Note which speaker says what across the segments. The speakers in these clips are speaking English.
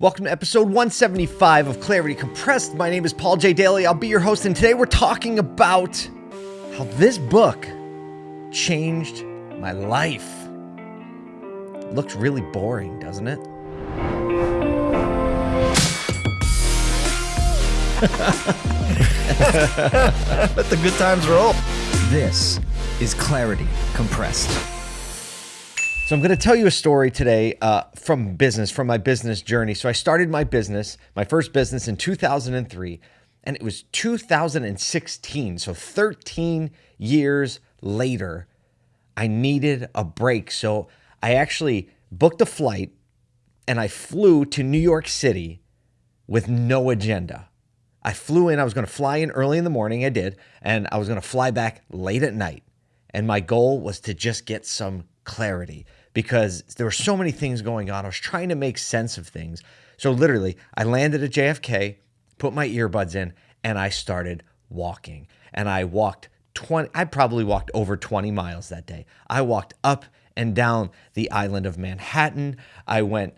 Speaker 1: Welcome to episode 175 of Clarity Compressed. My name is Paul J. Daly. I'll be your host, and today we're talking about how this book changed my life. It looks really boring, doesn't it?
Speaker 2: Let the good times roll.
Speaker 3: This is Clarity Compressed.
Speaker 1: So I'm going to tell you a story today uh, from business, from my business journey. So I started my business, my first business in 2003, and it was 2016. So 13 years later, I needed a break. So I actually booked a flight and I flew to New York City with no agenda. I flew in, I was going to fly in early in the morning, I did, and I was going to fly back late at night. And my goal was to just get some clarity because there were so many things going on. I was trying to make sense of things. So literally, I landed at JFK, put my earbuds in, and I started walking. And I walked 20, I probably walked over 20 miles that day. I walked up and down the island of Manhattan. I went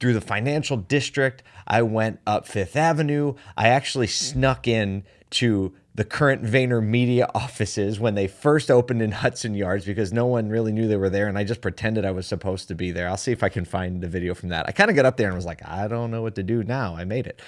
Speaker 1: through the financial district. I went up Fifth Avenue. I actually snuck in to the current VaynerMedia offices when they first opened in Hudson Yards because no one really knew they were there. And I just pretended I was supposed to be there. I'll see if I can find the video from that. I kind of got up there and was like, I don't know what to do now. I made it.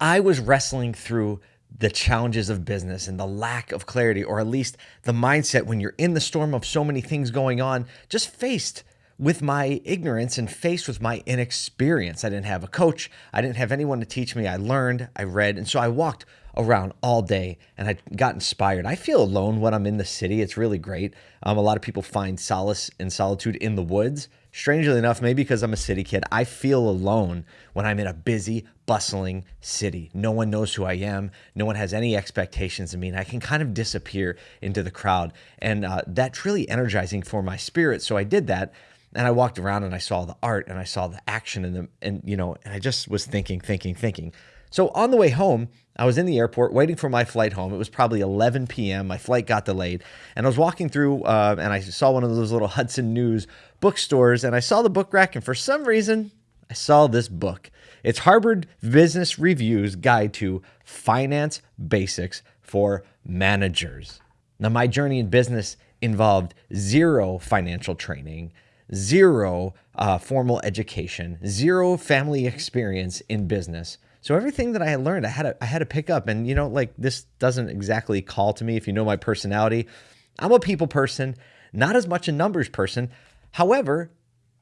Speaker 1: I was wrestling through the challenges of business and the lack of clarity, or at least the mindset when you're in the storm of so many things going on, just faced with my ignorance and faced with my inexperience. I didn't have a coach. I didn't have anyone to teach me. I learned, I read, and so I walked around all day and I got inspired. I feel alone when I'm in the city. It's really great. Um, a lot of people find solace and solitude in the woods. Strangely enough, maybe because I'm a city kid, I feel alone when I'm in a busy, bustling city. No one knows who I am. No one has any expectations of me. And I can kind of disappear into the crowd. And uh, that's really energizing for my spirit. So I did that and I walked around and I saw the art and I saw the action and the and you know and I just was thinking, thinking, thinking. So on the way home, I was in the airport waiting for my flight home. It was probably 11 p.m. My flight got delayed, and I was walking through uh, and I saw one of those little Hudson News bookstores, and I saw the book rack, and for some reason, I saw this book. It's Harvard Business Review's Guide to Finance Basics for Managers. Now, my journey in business involved zero financial training zero uh, formal education, zero family experience in business. So everything that I had learned, I had to, I had to pick up. And you know, like this doesn't exactly call to me if you know my personality. I'm a people person, not as much a numbers person. However,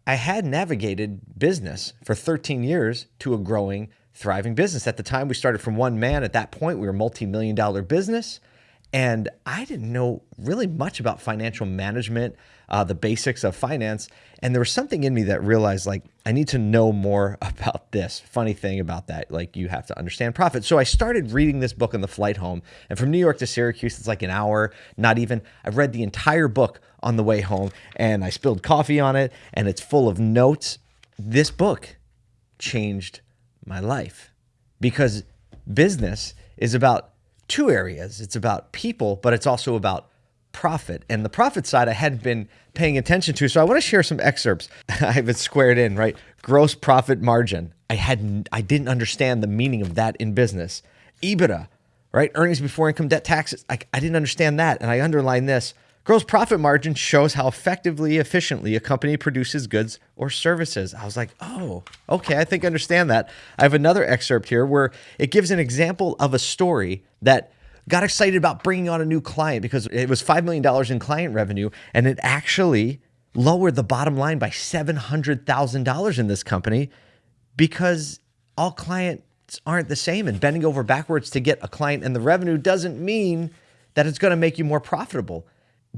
Speaker 1: I had navigated business for 13 years to a growing, thriving business. At the time, we started from one man. At that point, we were a multi-million dollar business. And I didn't know really much about financial management, uh, the basics of finance. And there was something in me that realized, like, I need to know more about this. Funny thing about that, like, you have to understand profit. So I started reading this book on the flight home. And from New York to Syracuse, it's like an hour, not even. I read the entire book on the way home and I spilled coffee on it, and it's full of notes. This book changed my life because business is about two areas. It's about people, but it's also about profit. And the profit side I hadn't been paying attention to. So I want to share some excerpts. I have it squared in, right? Gross profit margin. I hadn't I didn't understand the meaning of that in business. EBITDA, right? Earnings before income debt taxes. I, I didn't understand that. And I underline this. Gross profit margin shows how effectively, efficiently a company produces goods or services. I was like, oh, okay, I think I understand that. I have another excerpt here where it gives an example of a story that got excited about bringing on a new client because it was $5 million in client revenue and it actually lowered the bottom line by $700,000 in this company because all clients aren't the same and bending over backwards to get a client and the revenue doesn't mean that it's going to make you more profitable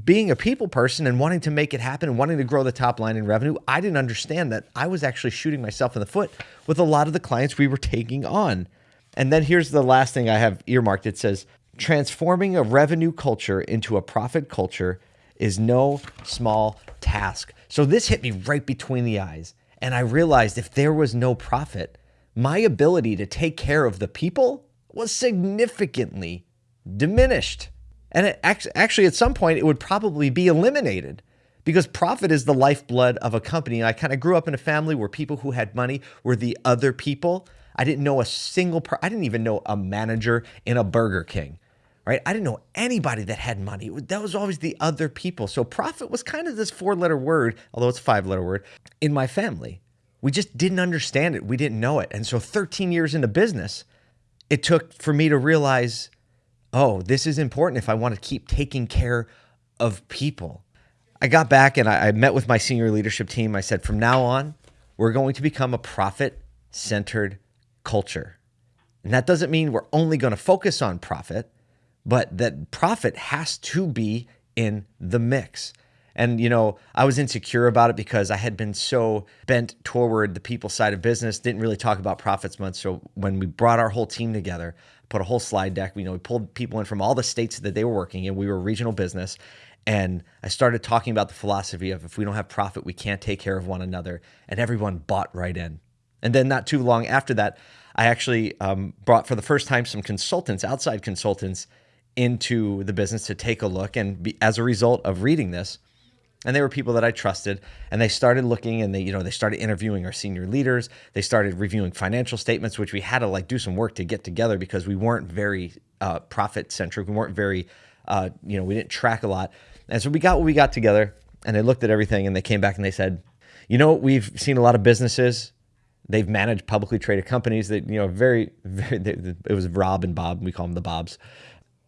Speaker 1: being a people person and wanting to make it happen and wanting to grow the top line in revenue, I didn't understand that I was actually shooting myself in the foot with a lot of the clients we were taking on. And then here's the last thing I have earmarked it says, transforming a revenue culture into a profit culture is no small task. So this hit me right between the eyes. And I realized if there was no profit, my ability to take care of the people was significantly diminished. And actually, at some point, it would probably be eliminated because profit is the lifeblood of a company. I kind of grew up in a family where people who had money were the other people. I didn't know a single I didn't even know a manager in a Burger King. Right? I didn't know anybody that had money. That was always the other people. So profit was kind of this four-letter word, although it's a five-letter word, in my family. We just didn't understand it. We didn't know it. And so 13 years into business, it took for me to realize, oh, this is important if I want to keep taking care of people. I got back and I, I met with my senior leadership team. I said, from now on, we're going to become a profit centered culture. And that doesn't mean we're only going to focus on profit, but that profit has to be in the mix. And, you know, I was insecure about it because I had been so bent toward the people side of business, didn't really talk about profits much. So when we brought our whole team together, put a whole slide deck, you know, we pulled people in from all the states that they were working in. We were regional business. And I started talking about the philosophy of if we don't have profit, we can't take care of one another. And everyone bought right in. And then not too long after that, I actually um, brought for the first time some consultants, outside consultants, into the business to take a look. And be, as a result of reading this, and they were people that I trusted, and they started looking and they, you know, they started interviewing our senior leaders. They started reviewing financial statements, which we had to like do some work to get together because we weren't very uh, profit centric. We weren't very, uh, you know, we didn't track a lot. And so we got what we got together, and they looked at everything, and they came back and they said, you know, we've seen a lot of businesses They've managed publicly traded companies that, you know, very, very, it was Rob and Bob. We call them the Bobs.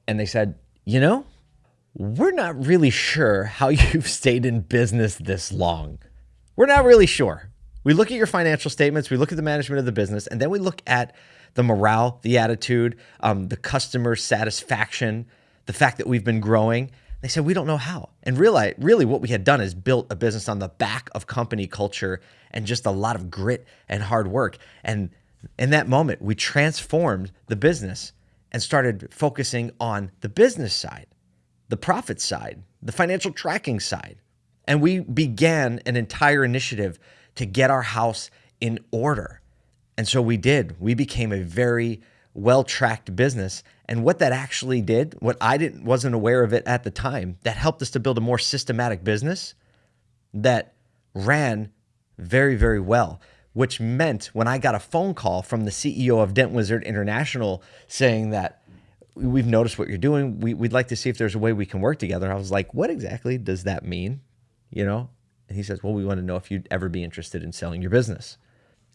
Speaker 1: And they said, you know, we're not really sure how you've stayed in business this long. We're not really sure. We look at your financial statements, we look at the management of the business, and then we look at the morale, the attitude, um, the customer satisfaction, the fact that we've been growing. They said, we don't know how. And really, really what we had done is built a business on the back of company culture and just a lot of grit and hard work. And in that moment, we transformed the business and started focusing on the business side, the profit side, the financial tracking side. And we began an entire initiative to get our house in order. And so we did. We became a very well tracked business. And what that actually did, what I didn't wasn't aware of it at the time, that helped us to build a more systematic business that ran very, very well. Which meant when I got a phone call from the CEO of Dent Wizard International saying that we've noticed what you're doing, we, would like to see if there's a way we can work together. I was like, what exactly does that mean? You know? And he says, well, we want to know if you'd ever be interested in selling your business.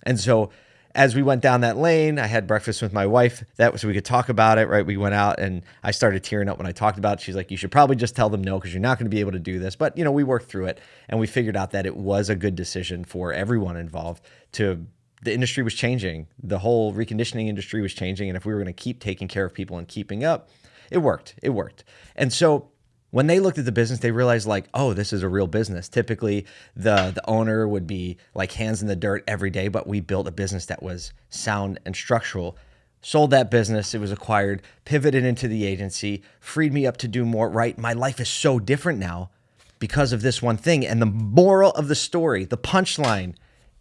Speaker 1: And so as we went down that lane, I had breakfast with my wife. That was so we could talk about it, right? We went out and I started tearing up when I talked about it. She's like, "You should probably just tell them no because you're not going to be able to do this." But you know, we worked through it and we figured out that it was a good decision for everyone involved. To the industry was changing, the whole reconditioning industry was changing, and if we were going to keep taking care of people and keeping up, it worked. It worked, and so when they looked at the business, they realized like, oh, this is a real business. Typically, the the owner would be like hands in the dirt every day, but we built a business that was sound and structural. Sold that business, it was acquired, pivoted into the agency, freed me up to do more. Right, my life is so different now because of this one thing. And the moral of the story, the punchline,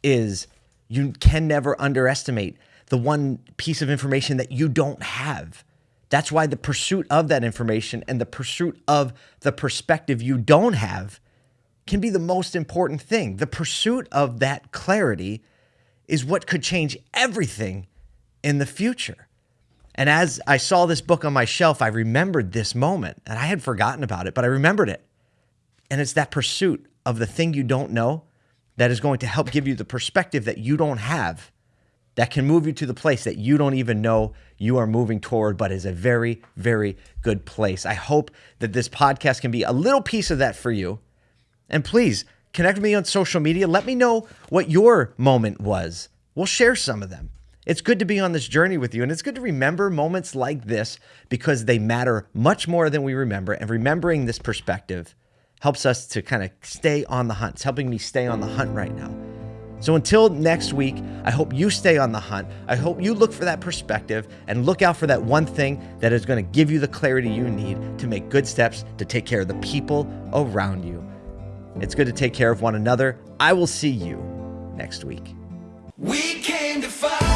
Speaker 1: is you can never underestimate the one piece of information that you don't have that's why the pursuit of that information and the pursuit of the perspective you don't have can be the most important thing. The pursuit of that clarity is what could change everything in the future. And as I saw this book on my shelf, I remembered this moment and I had forgotten about it, but I remembered it. And it's that pursuit of the thing you don't know that is going to help give you the perspective that you don't have that can move you to the place that you don't even know you are moving toward, but is a very, very good place. I hope that this podcast can be a little piece of that for you. And please connect with me on social media. Let me know what your moment was. We'll share some of them. It's good to be on this journey with you, and it's good to remember moments like this because they matter much more than we remember. And remembering this perspective helps us to kind of stay on the hunt. It's helping me stay on the hunt right now. So until next week, I hope you stay on the hunt. I hope you look for that perspective and look out for that one thing that is going to give you the clarity you need to make good steps to take care of the people around you. It's good to take care of one another. I will see you next week. We came to fight.